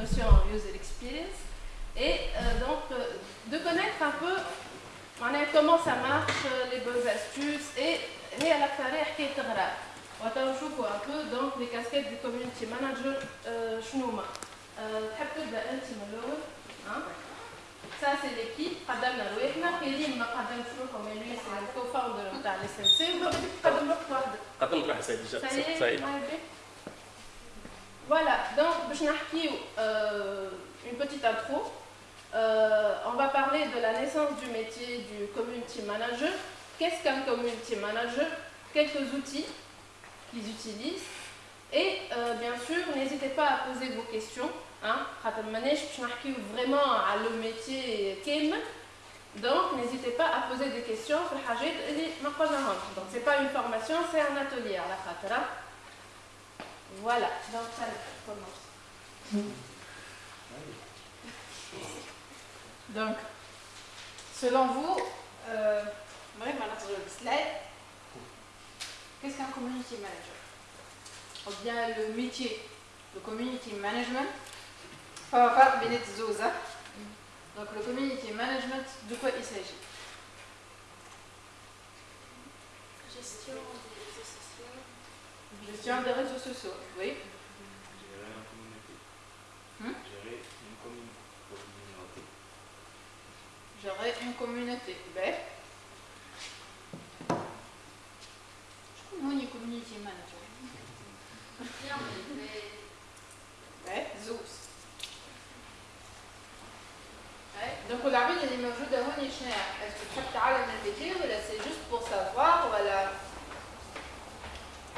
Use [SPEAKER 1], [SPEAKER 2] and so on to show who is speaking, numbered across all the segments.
[SPEAKER 1] notion user experience et donc de connaître un peu comment ça marche, les bonnes astuces et هي الاكثريه حكايه تغراب وتنشوفوا un peu donc les casquettes du community manager شنو هما تحب تبدا انت من الاول Ça, c'est l'équipe. قدمنا رواحنا كريم ما قدمش روحه mais lui c'est le co-founder نتاع الاس ام سي قدم روحك وحدك.
[SPEAKER 2] قدمت روحي سيدي
[SPEAKER 1] سعيد. Voilà, donc Bchnarki, euh, une petite intro. Euh, on va parler de la naissance du métier du community manager. Qu'est-ce qu'un community manager? Quelques outils qu'ils utilisent. Et euh, bien sûr, n'hésitez pas à poser vos questions. Hein. vraiment à le métier Kim. Donc, n'hésitez pas à poser des questions. Donc, ce n'est pas une formation, c'est un atelier à la voilà, donc ça commence.
[SPEAKER 3] Donc, selon vous, euh, qu'est-ce qu'un community manager? Ou bien le métier? De community management? Donc, le community management, de quoi il s'agit?
[SPEAKER 4] Gestion des réseaux sociaux,
[SPEAKER 3] oui.
[SPEAKER 5] Gérer une communauté.
[SPEAKER 3] Hum?
[SPEAKER 5] Gérer une communauté.
[SPEAKER 3] Gérer une communauté. Ben. Nous, community manager.
[SPEAKER 4] Ben,
[SPEAKER 3] ouais, Zeus. Donc, on a vu les images de Honishner. Est-ce que tu as le même ou c'est juste pour savoir, voilà.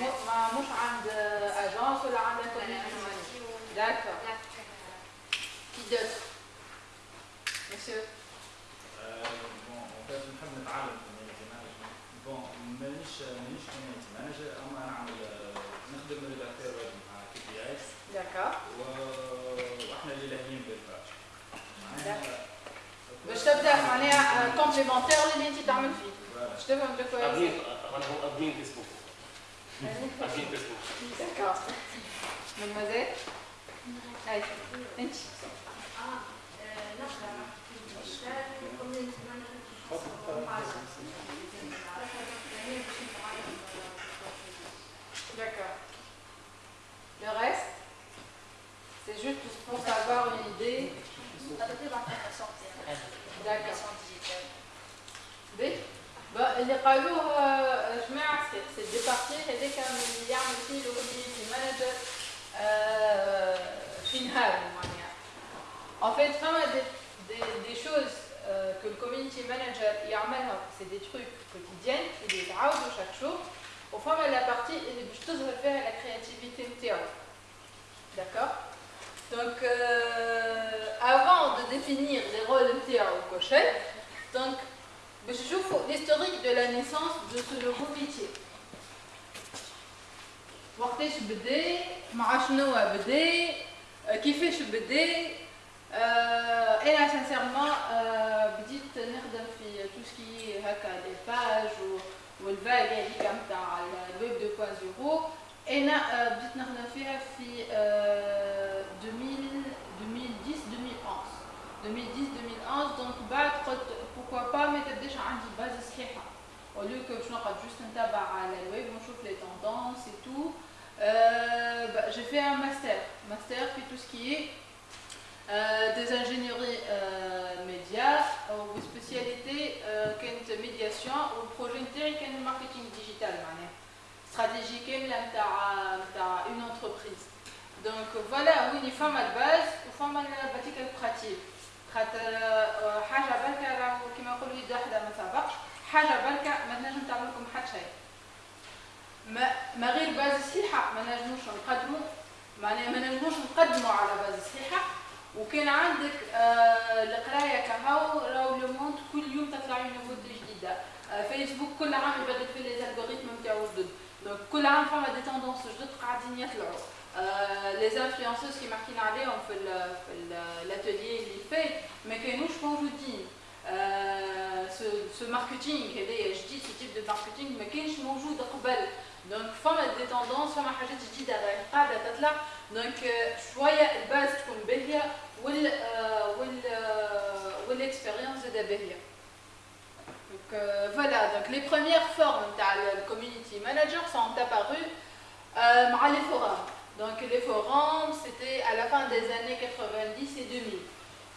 [SPEAKER 3] مش عند اجونس ولا عند D'accord. معناها كومبليمونتير اللي انت تعمل فيه باش تفهم دو كوا
[SPEAKER 2] ادمين أنا هو ادمين فيسبوك ادمين فيسبوك
[SPEAKER 3] D'accord. Mademoiselle Allez, D'accord. Le reste, c'est juste pour avoir une idée. D'accord. B. Bah, بقى اللي قالوه جماعة سي دي بارتي هذاك من اللي يعمل فيه لو كوميونيتي مانجر في نهار معناها En fait, فما des, des, des choses euh, que le community manager يعملها c'est des trucs quotidiens اللي يتعاودوا chaque jour وفما la partie اللي باش تظهر فيها la créativité نتاعو D'accord Donc, euh, avant de définir les rôles نتاعو كوشي donc باش نشوفوا l'historique de la naissance de ce nouveau métier وقتاش بدا مع شنو بدا كيفاش بدا انا سانسيرمون بديت نخدم في تو سكي هكا دي باج والفاج هذيك نتاع الويب 2.0 انا بديت نخدم فيها في 2010 2011 2010 2011 دونك بعد قلت pourquoi pas ما تبداش عندي باز صحيحه au lieu que باش نقعد جوست نتابع على الويب ونشوف لي تendance et tout euh, bah, j'ai fait un master master في tout ce qui est euh, des ingénieries euh, médias ou spécialité euh, كانت médiation والبروجي نتاعي كان الماركتينغ ديجيتال معناها استراتيجي كامله نتاع نتاع اون انتربريز دونك فوالا وين فما الباز وفما الباتيك البراتيك خاطر حاجة بركة راهو كيما يقولوا يد واحدة ما سبقش حاجة بركة ما تنجم تعمل لكم حتى شيء. ما ما غير باز صحيحه ما نجموش نقدموا معناها ما نجموش نقدموا على باز صحيحه وكان عندك آه القراية كهو راهو لو كل يوم تطلع نوفوتي جديده آه فيسبوك كل عام يبدل في لي الغوريثم نتاعو جدد دونك كل عام فما دي توندونس جدد قاعدين يطلعوا لي انفلونسوز كيما حكينا عليهم في ال في الاتelier اللي فات ما كانوش موجودين سو ماركتينغ هذايا جديد سو تيب دو ماركتينغ ما كانش موجود قبل دونك فما دي توندونس فما حاجات جديده قاعده تطلع دونك شويه الباز تكون باهيه وال وال والاكسبيريونس زاده باهيه Donc euh, voilà, donc les premières formes de community manager sont apparues euh, les forums. Donc les forums, c'était à la fin des années 90 et 2000.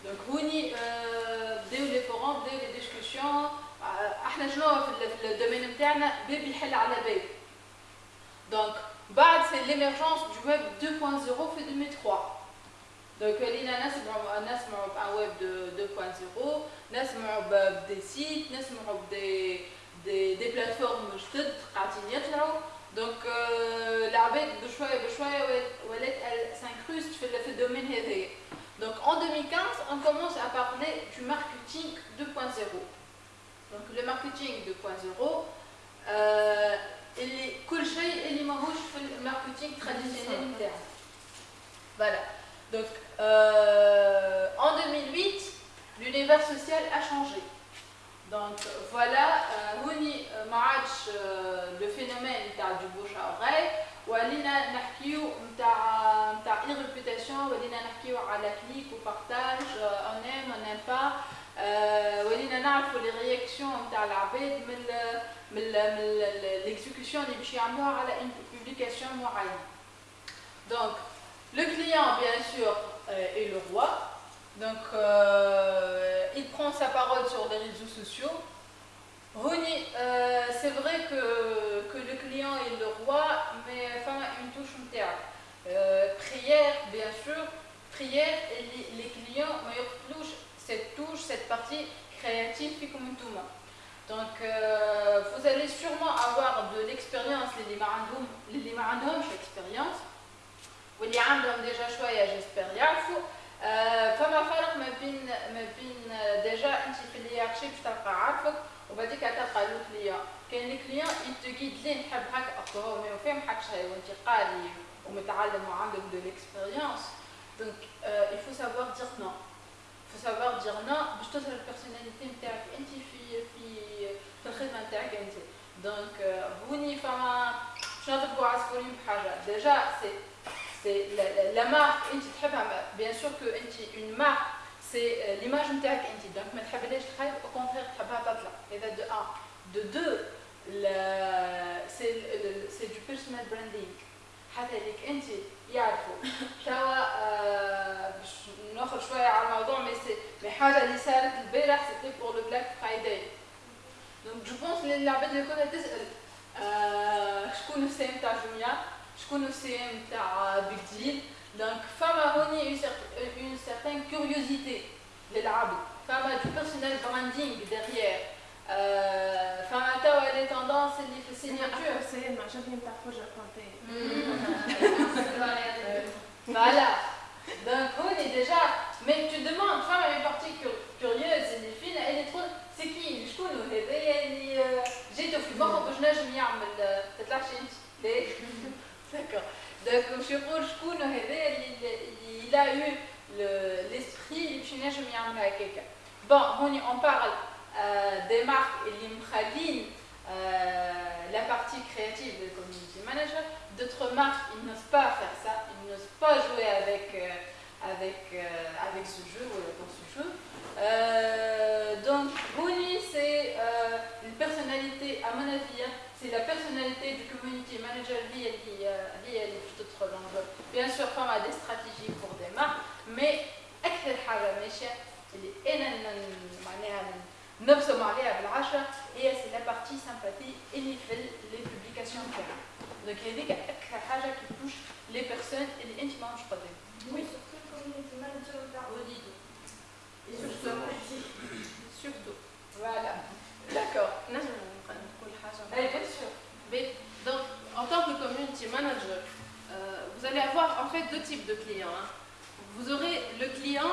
[SPEAKER 3] Donc هوني بداو لي فورم بداو لي ديسكسيون احنا شنو في الدومين نتاعنا باب يحل على باب دونك بعد سي ليميرجونس دو ويب 2.0 في 2003 دونك ولينا نسمعوا نسمعوا بان ويب 2.0 نسمعوا بدي سيت نسمعوا بدي دي دي بلاتفورم جدد قاعدين يطلعوا دونك العباد بشويه بشويه ولات سانكروست في الدومين هذايا Donc en 2015, on commence à parler du marketing 2.0. Donc le marketing 2.0, euh, كل شيء اللي ماهوش في الماركتينغ traditionnel interne. Voilà. Donc euh, en 2008, l'univers social a changé. Donc voilà, هوني ما عادش le phénomène du bouche à oreille ولينا نحكيو نتاع نتاع اي ريبوتاسيون ولينا نحكيو على كليك وبارتاج اون ام اون ام با ولينا نعرفوا لي رياكسيون نتاع العباد من من من ليكزيكسيون اللي باش يعملوها على ان بوبليكاسيون معينه دونك لو كليون بيان سور est le roi donc euh, il prend sa parole sur les réseaux sociaux. Rony, euh, c'est vrai que, que, le client est le roi, mais enfin, une touche en théâtre. Prière, bien sûr, prière, et les, les clients, meilleure touche, cette touche, cette partie créative, puis comme tout le monde. Donc, euh, vous allez sûrement avoir de l'expérience, les limarandoum, les l'expérience, ou les déjà choisi, j'espère, فما فرق ما بين ما بين déjà انت في الهيرارشي باش تلقى عارفك وبعديك تلقى لو كليون كاين لي كليون يتجيد ليه نحب هكا هو ما يفهم حاجة شيء وانت قاري ومتعلم وعندك دو ليكسبيريونس دونك il faut savoir dire non. Faut savoir dire non باش تظهر البيرسوناليتي نتاعك أنت في في في الخدمة نتاعك أنت. دونك هوني فما باش نضربوا عصفورين بحاجة. ديجا سي سي لا مارك انت تحبها بيان سور كو انت اون مارك c'est l'image نتاعك انت دونك ما تحبلهاش تخيب au contraire تحبها تطلع هذا دو ان دو دو سي دو بيرسونال براندينغ حتى ليك انت يعرفوا توا باش ناخذ شويه على الموضوع مي سي مي حاجه اللي صارت البارح سيتي بور لو بلاك فرايداي دونك جو بونس اللي العباد اللي كلها تسال شكون السي ام تاع جونيا شكون السي ام تاع بيج ديل Donc, femme a une, une certaine curiosité de l'arabe. Femme a du personnel branding derrière. Euh, femme a des tendances et des signatures.
[SPEAKER 1] C'est ma j'aime ta fois raconter.
[SPEAKER 3] à quelqu'un. Bon, on, on parle euh, des marques et l'imkhaline, euh, la partie créative de community manager. D'autres marques, ils n'osent pas faire ça, ils n'osent pas jouer avec, euh, avec, avec ce jeu ou dans ce jeu. donc, Bouni, c'est une personnalité, à mon avis, hein, c'est la personnalité du community manager liée à d'autres langues. Bien sûr, comme à des stratégies نبصم عليها بالعشرة هي سي لا بارتي سامباتي اللي في لي بوبليكاسيون تاعها. دونك هذيك أكثر حاجة كي توش لي بيرسون اللي أنت ماهمش قدام.
[SPEAKER 4] وي سورتو الكوميونيتي مانجر تاع
[SPEAKER 3] وليدو. Surtout. Voilà. D'accord.
[SPEAKER 1] Eh, bien sûr. Mais, donc, en tant que community manager, euh, vous allez avoir en fait deux types de clients. Hein. Vous aurez le client